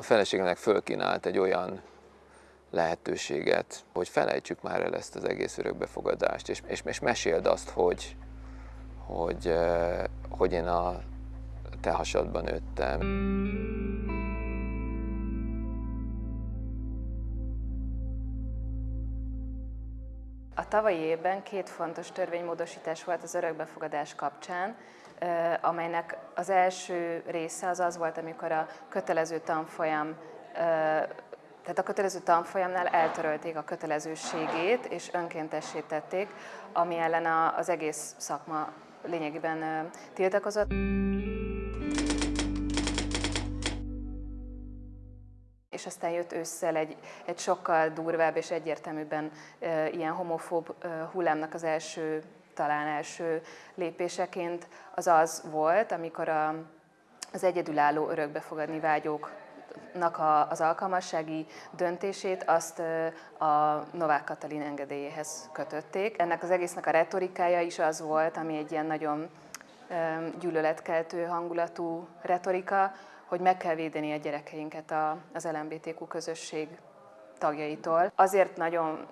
a feleségemnek fölkínált egy olyan lehetőséget, hogy felejtsük már el ezt az egész örökbefogadást, és, és, és meséld azt, hogy, hogy, hogy én a te hasadban nőttem. A tavalyi évben két fontos törvénymódosítás volt az örökbefogadás kapcsán, amelynek az első része az az volt, amikor a kötelező tanfolyam tehát a kötelező tanfolyamnál eltörölték a kötelezőségét és önkéntesítették, ami ellen az egész szakma lényegében tiltakozott. és aztán jött ősszel egy, egy sokkal durvább és egyértelműbben ilyen homofób hullámnak az első, talán első lépéseként az az volt, amikor a, az egyedülálló örökbefogadni vágyók az alkalmassági döntését azt a Novák Katalin engedélyéhez kötötték. Ennek az egésznek a retorikája is az volt, ami egy ilyen nagyon gyűlöletkeltő hangulatú retorika, hogy meg kell védeni a gyerekeinket az LMBTQ közösség tagjaitól. Azért nagyon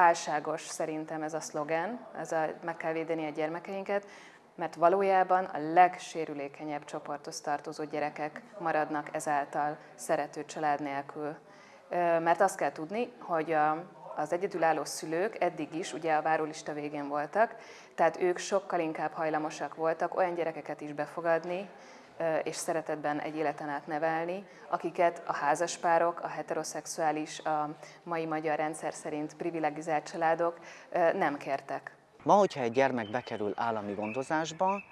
álságos szerintem ez a szlogen, ez a meg kell védeni a gyermekeinket, mert valójában a legsérülékenyebb csoporthoz tartozó gyerekek maradnak ezáltal szerető család nélkül. Mert azt kell tudni, hogy a, az egyedülálló szülők eddig is ugye a várólista végén voltak, tehát ők sokkal inkább hajlamosak voltak olyan gyerekeket is befogadni, és szeretetben egy életen át nevelni, akiket a házaspárok, a heteroszexuális, a mai magyar rendszer szerint privilegizált családok nem kértek. Ma, hogyha egy gyermek bekerül állami gondozásba,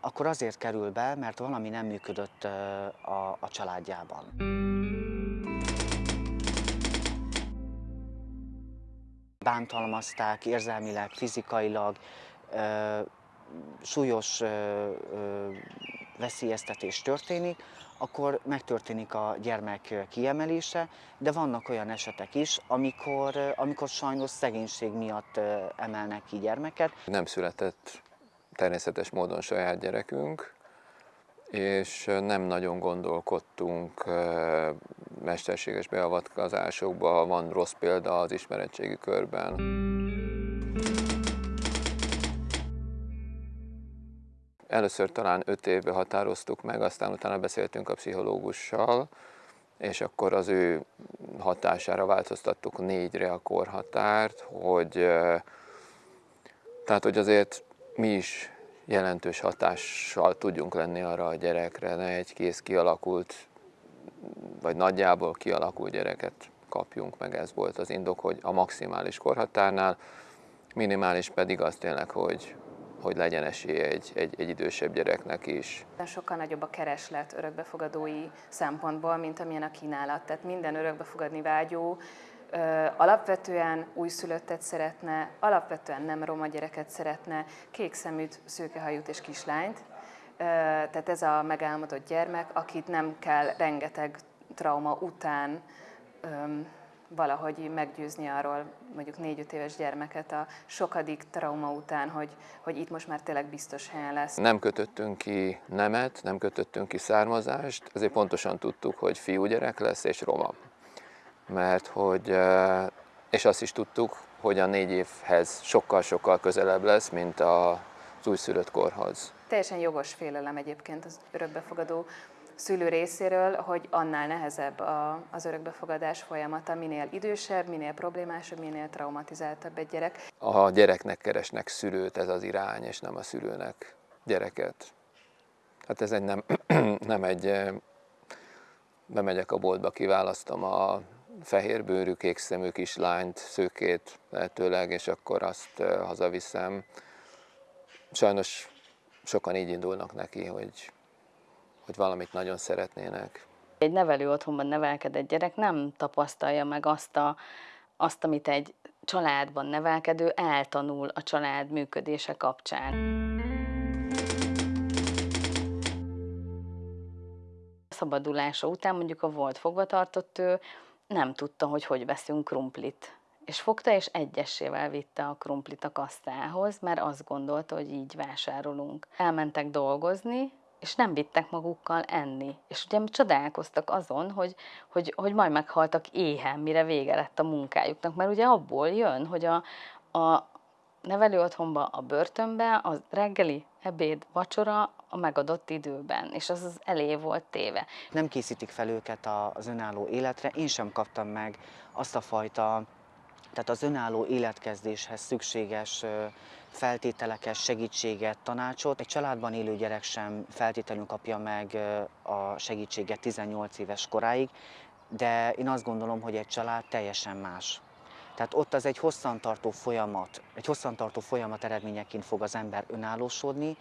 akkor azért kerül be, mert valami nem működött a, a családjában. Bántalmazták érzelmileg, fizikailag, súlyos veszélyeztetés történik, akkor megtörténik a gyermek kiemelése, de vannak olyan esetek is, amikor, amikor sajnos szegénység miatt emelnek ki gyermeket. Nem született természetes módon saját gyerekünk, és nem nagyon gondolkodtunk mesterséges beavatkozásokba, van rossz példa az ismeretségi körben. Először talán öt évbe határoztuk meg, aztán utána beszéltünk a pszichológussal, és akkor az ő hatására változtattuk négyre a korhatárt, hogy tehát, hogy azért mi is jelentős hatással tudjunk lenni arra a gyerekre, ne egy kész kialakult, vagy nagyjából kialakult gyereket kapjunk meg, ez volt az indok, hogy a maximális korhatárnál, minimális pedig az tényleg, hogy hogy legyen esélye egy, egy, egy idősebb gyereknek is. Sokkal nagyobb a kereslet örökbefogadói szempontból, mint amilyen a kínálat. Tehát minden örökbefogadni vágyó alapvetően újszülöttet szeretne, alapvetően nem roma gyereket szeretne, kék szeműt, szőkehajút és kislányt. Tehát ez a megálmodott gyermek, akit nem kell rengeteg trauma után valahogy meggyőzni arról mondjuk négy-öt éves gyermeket a sokadik trauma után, hogy, hogy itt most már tényleg biztos helyen lesz. Nem kötöttünk ki nemet, nem kötöttünk ki származást, ezért pontosan tudtuk, hogy fiúgyerek lesz és roma. Mert hogy, és azt is tudtuk, hogy a négy évhez sokkal-sokkal közelebb lesz, mint az újszülött korhoz. Teljesen jogos félelem egyébként az örökbefogadó szülő részéről, hogy annál nehezebb a, az örökbefogadás folyamata, minél idősebb, minél problémásabb, minél traumatizáltabb egy gyerek. A gyereknek keresnek szülőt, ez az irány, és nem a szülőnek gyereket. Hát ez egy nem, nem egy, eh, bemegyek a boltba, kiválasztom a fehérbőrű, kékszemű kislányt, szőkét lehetőleg, és akkor azt eh, hazaviszem. Sajnos sokan így indulnak neki, hogy hogy valamit nagyon szeretnének. Egy nevelő otthonban nevelkedett gyerek nem tapasztalja meg azt, a, azt, amit egy családban nevelkedő eltanul a család működése kapcsán. A szabadulása után mondjuk a volt fogvatartott ő nem tudta, hogy hogy veszünk krumplit. És fogta és egyessével vitte a krumplit a kasztához, mert azt gondolta, hogy így vásárolunk. Elmentek dolgozni, és nem vittek magukkal enni. És ugye csodálkoztak azon, hogy, hogy, hogy majd meghaltak éhen, mire vége lett a munkájuknak, mert ugye abból jön, hogy a, a nevelő otthonba, a börtönbe, a reggeli, ebéd, vacsora a megadott időben, és az az elé volt téve. Nem készítik fel őket az önálló életre, én sem kaptam meg azt a fajta, tehát az önálló életkezdéshez szükséges feltételeket, segítséget, tanácsot. Egy családban élő gyerek sem feltétlenül kapja meg a segítséget 18 éves koráig, de én azt gondolom, hogy egy család teljesen más. Tehát ott az egy hosszantartó folyamat, egy hosszantartó folyamat eredményeként fog az ember önállósodni,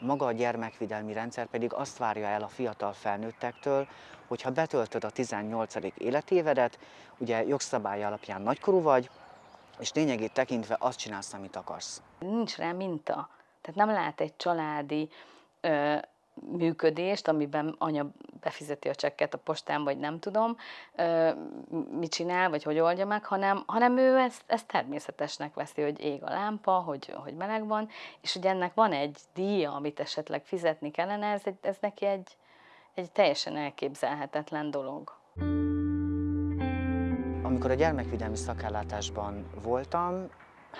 maga a gyermekvédelmi rendszer pedig azt várja el a fiatal felnőttektől, hogy ha betöltöd a 18. életévedet, ugye jogszabály alapján nagykorú vagy, és lényegét tekintve azt csinálsz, amit akarsz. Nincs rá minta. Tehát nem lát egy családi ö, működést, amiben anya befizeti a csekket a postán, vagy nem tudom, ö, mit csinál, vagy hogy oldja meg, hanem, hanem ő ezt, ezt természetesnek veszi, hogy ég a lámpa, hogy, hogy meleg van, és hogy ennek van egy díja, amit esetleg fizetni kellene, ez, egy, ez neki egy, egy teljesen elképzelhetetlen dolog. Amikor a gyermekvédelmi szakállátásban voltam,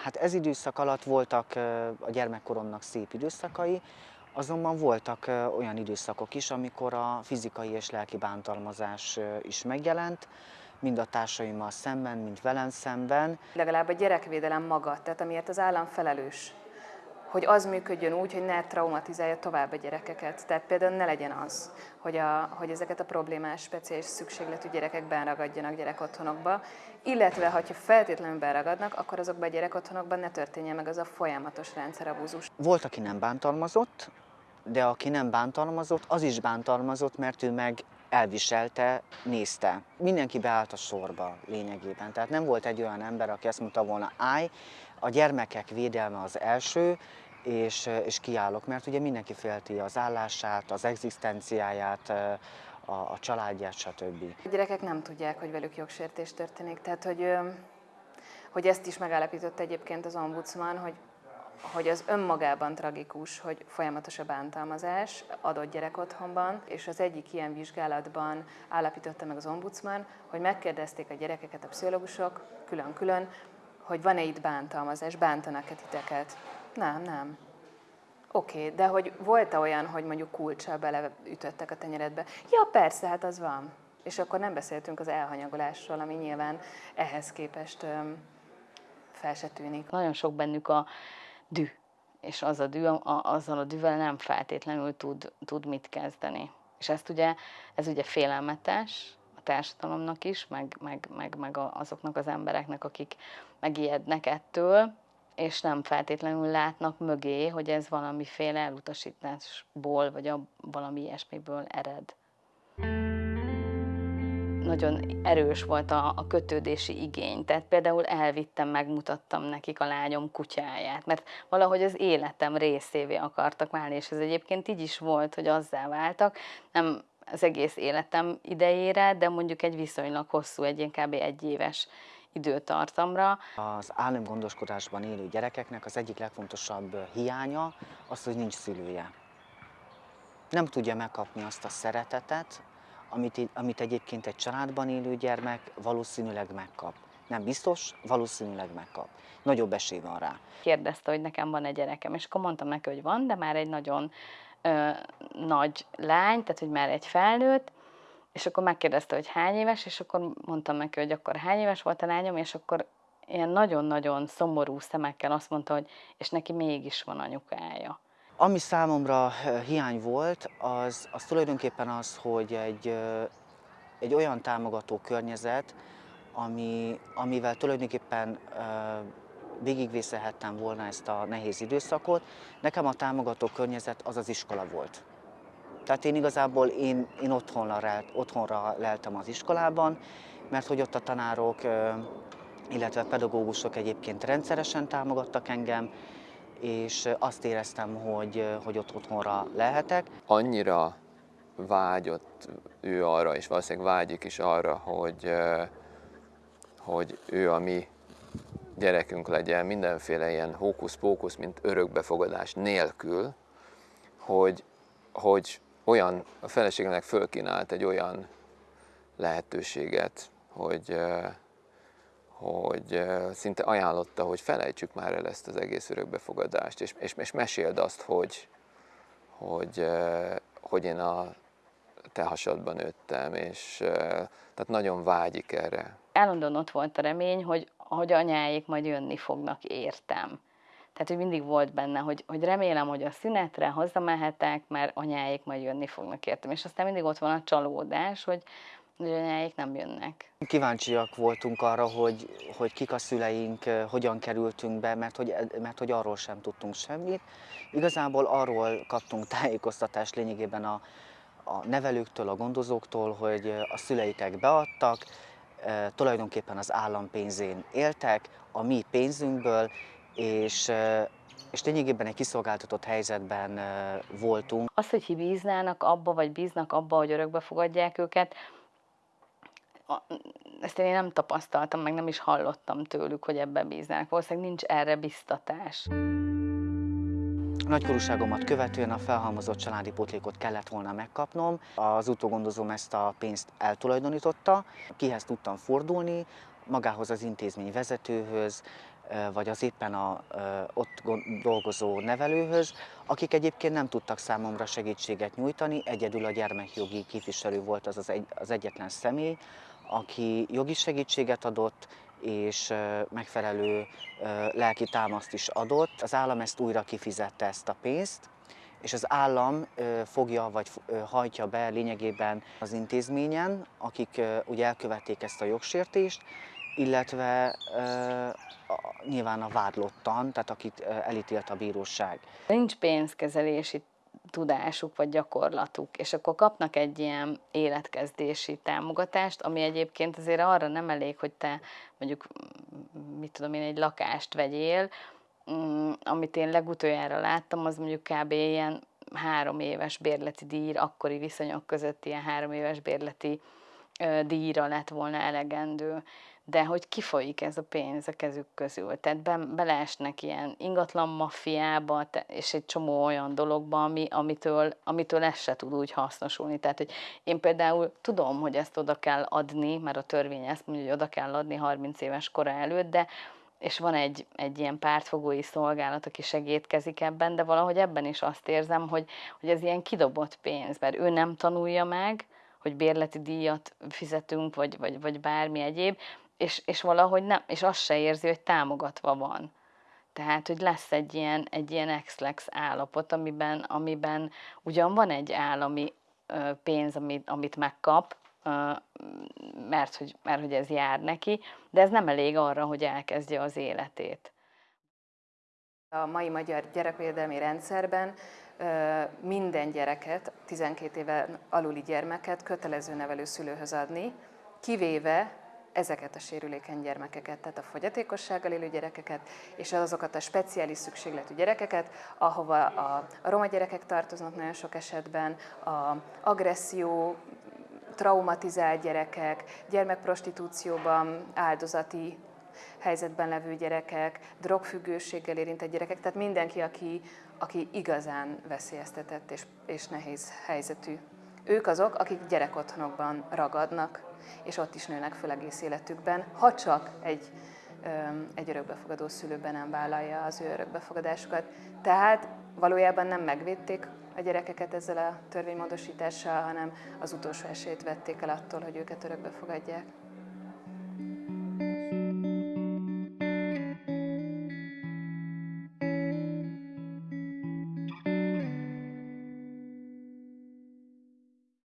hát ez időszak alatt voltak a gyermekkoromnak szép időszakai, azonban voltak olyan időszakok is, amikor a fizikai és lelki bántalmazás is megjelent, mind a társaimmal szemben, mind velem szemben. Legalább a gyerekvédelem maga, tehát amiért az állam felelős, hogy az működjön úgy, hogy ne traumatizálja tovább a gyerekeket. Tehát például ne legyen az, hogy, a, hogy ezeket a problémás, speciális szükségletű gyerekek beragadjanak gyerekotthonokba, illetve ha feltétlenül beragadnak, akkor azokban a gyerekotthonokban ne történjen meg az a folyamatos rendszerabúzus. Volt, aki nem bántalmazott, de aki nem bántalmazott, az is bántalmazott, mert ő meg elviselte, nézte. Mindenki beállt a sorba lényegében. Tehát nem volt egy olyan ember, aki azt mondta volna, állj, a gyermekek védelme az első, és, és kiállok, mert ugye mindenki félti az állását, az egzisztenciáját, a, a családját, stb. A gyerekek nem tudják, hogy velük jogsértés történik, tehát hogy, hogy ezt is megállapított egyébként az ombudsman, hogy hogy az önmagában tragikus, hogy folyamatos a bántalmazás adott gyerekotthonban, és az egyik ilyen vizsgálatban állapította meg az ombudsman, hogy megkérdezték a gyerekeket a pszichológusok külön-külön, hogy van-e itt bántalmazás, bántanak-e titeket. Nem, nem. Oké, okay, de hogy volt-e olyan, hogy mondjuk kulcsal beleütöttek a tenyeredbe? Ja, persze, hát az van. És akkor nem beszéltünk az elhanyagolásról, ami nyilván ehhez képest öm, fel se tűnik. Nagyon sok bennük a dű, és az a dű, a, azzal a dűvel nem feltétlenül tud, tud mit kezdeni. És ezt ugye, ez ugye félelmetes társadalomnak is, meg, meg, meg, meg azoknak az embereknek, akik megijednek ettől, és nem feltétlenül látnak mögé, hogy ez valamiféle elutasításból, vagy a, valami ilyesmiből ered nagyon erős volt a, a kötődési igény. Tehát például elvittem, megmutattam nekik a lányom kutyáját, mert valahogy az életem részévé akartak válni, és ez egyébként így is volt, hogy azzá váltak. Nem az egész életem idejére, de mondjuk egy viszonylag hosszú, egy kb. egy éves időtartamra. Az államgondoskodásban élő gyerekeknek az egyik legfontosabb hiánya az, hogy nincs szülője. Nem tudja megkapni azt a szeretetet, amit, amit egyébként egy családban élő gyermek valószínűleg megkap. Nem biztos, valószínűleg megkap. Nagyobb esély van rá. Kérdezte, hogy nekem van egy gyerekem, és akkor mondtam neki, hogy van, de már egy nagyon ö, nagy lány, tehát hogy már egy felnőtt, és akkor megkérdezte, hogy hány éves, és akkor mondtam neki, hogy akkor hány éves volt a lányom, és akkor ilyen nagyon-nagyon szomorú szemekkel azt mondta, hogy és neki mégis van anyukája. Ami számomra hiány volt, az, az tulajdonképpen az, hogy egy, egy olyan támogató környezet, ami, amivel tulajdonképpen végigvészelhettem volna ezt a nehéz időszakot. Nekem a támogató környezet az az iskola volt. Tehát én igazából én, én otthonra, lelt, otthonra leltem az iskolában, mert hogy ott a tanárok, illetve pedagógusok egyébként rendszeresen támogattak engem, és azt éreztem, hogy, hogy ott otthonra lehetek. Annyira vágyott ő arra, és valószínűleg vágyik is arra, hogy, hogy ő a mi gyerekünk legyen mindenféle ilyen hókusz-pókusz, mint örökbefogadás nélkül, hogy, hogy olyan, a feleségemnek fölkínált egy olyan lehetőséget, hogy, hogy szinte ajánlotta, hogy felejtsük már el ezt az egész örökbefogadást, és, és, és meséld azt, hogy, hogy, hogy én a te hasadban nőttem, és tehát nagyon vágyik erre. Állandóan ott volt a remény, hogy, hogy anyáik majd jönni fognak, értem. Tehát, hogy mindig volt benne, hogy, hogy remélem, hogy a szünetre hazamehetek, mert anyáik majd jönni fognak, értem. És aztán mindig ott van a csalódás, hogy, hogy anyáik nem jönnek. Kíváncsiak voltunk arra, hogy, hogy kik a szüleink, hogyan kerültünk be, mert hogy, mert hogy arról sem tudtunk semmit. Igazából arról kaptunk tájékoztatást lényegében a, a nevelőktől, a gondozóktól, hogy a szüleitek beadtak, tulajdonképpen az állam pénzén éltek, a mi pénzünkből, és, és lényegében egy kiszolgáltatott helyzetben voltunk. Az, hogy bíznának abba, vagy bíznak abba, hogy örökbe fogadják őket, ezt én nem tapasztaltam, meg nem is hallottam tőlük, hogy ebbe bíznának. Valószínűleg nincs erre biztatás. Nagykorúságomat követően a felhalmozott családi pótlékot kellett volna megkapnom. Az utógondozóm ezt a pénzt eltulajdonította, kihez tudtam fordulni, magához az intézmény vezetőhöz, vagy az éppen a, ott dolgozó nevelőhöz, akik egyébként nem tudtak számomra segítséget nyújtani, egyedül a gyermekjogi képviselő volt az az, egy, az egyetlen személy, aki jogi segítséget adott, és megfelelő lelki támaszt is adott. Az állam ezt újra kifizette ezt a pénzt, és az állam fogja vagy hajtja be lényegében az intézményen, akik ugye elkövették ezt a jogsértést, illetve nyilván a vádlottan, tehát akit elítélt a bíróság. Nincs pénzkezelési tudásuk vagy gyakorlatuk, és akkor kapnak egy ilyen életkezdési támogatást, ami egyébként azért arra nem elég, hogy te mondjuk, mit tudom én, egy lakást vegyél, mm, amit én legutoljára láttam, az mondjuk kb. ilyen három éves bérleti díj, akkori viszonyok között ilyen három éves bérleti díjra lett volna elegendő de hogy kifolyik ez a pénz a kezük közül. Tehát be, beleesnek ilyen ingatlan maffiába, és egy csomó olyan dologba, ami, amitől, amitől ez se tud úgy hasznosulni. Tehát, hogy én például tudom, hogy ezt oda kell adni, mert a törvény ezt mondja, hogy oda kell adni 30 éves kora előtt, de és van egy, egy ilyen pártfogói szolgálat, aki segítkezik ebben, de valahogy ebben is azt érzem, hogy, hogy ez ilyen kidobott pénz, mert ő nem tanulja meg, hogy bérleti díjat fizetünk, vagy, vagy, vagy bármi egyéb, és, és valahogy nem, és azt se érzi, hogy támogatva van. Tehát, hogy lesz egy ilyen, egy ilyen ex-lex állapot, amiben, amiben ugyan van egy állami pénz, amit, amit megkap, mert hogy, mert hogy ez jár neki, de ez nem elég arra, hogy elkezdje az életét. A mai magyar gyerekvédelmi rendszerben minden gyereket, 12 éven aluli gyermeket kötelező nevelőszülőhöz adni, kivéve ezeket a sérülékeny gyermekeket, tehát a fogyatékossággal élő gyerekeket, és azokat a speciális szükségletű gyerekeket, ahova a, a roma gyerekek tartoznak nagyon sok esetben, a agresszió, traumatizált gyerekek, gyermekprostitúcióban áldozati helyzetben levő gyerekek, drogfüggőséggel érintett gyerekek, tehát mindenki, aki, aki igazán veszélyeztetett és, és nehéz helyzetű. Ők azok, akik gyerekotthonokban ragadnak, és ott is nőnek föl egész életükben, ha csak egy, egy örökbefogadó szülőben nem vállalja az ő örökbefogadásukat. Tehát valójában nem megvédték a gyerekeket ezzel a törvénymódosítással, hanem az utolsó esélyt vették el attól, hogy őket örökbe fogadják.